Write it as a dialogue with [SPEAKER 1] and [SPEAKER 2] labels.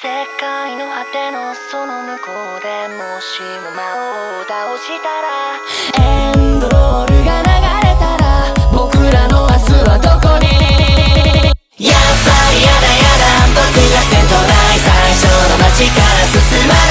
[SPEAKER 1] 世界の果てのその向こうでもしも魔王を倒したら。エンドロールが流れたら僕らの明日はどこに？やっぱりやだやだ僕が瀬戸内最初の街から進まない。